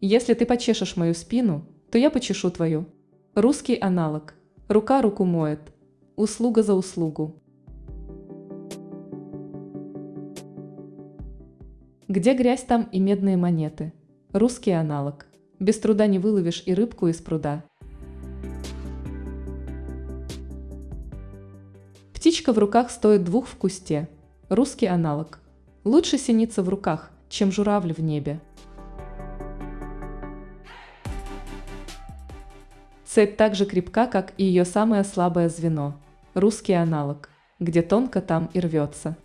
Если ты почешешь мою спину, то я почешу твою. Русский аналог. Рука руку моет. Услуга за услугу. Где грязь, там и медные монеты. Русский аналог. Без труда не выловишь и рыбку из пруда. Птичка в руках стоит двух в кусте. Русский аналог. Лучше синица в руках, чем журавль в небе. Цепь так же крепка, как и ее самое слабое звено. Русский аналог. Где тонко, там и рвется.